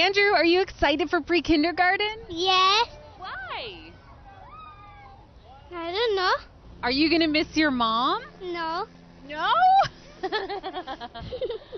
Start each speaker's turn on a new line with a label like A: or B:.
A: Andrew, are you excited for pre kindergarten?
B: Yes.
A: Why?
B: I don't know.
A: Are you going to miss your mom?
B: No.
A: No?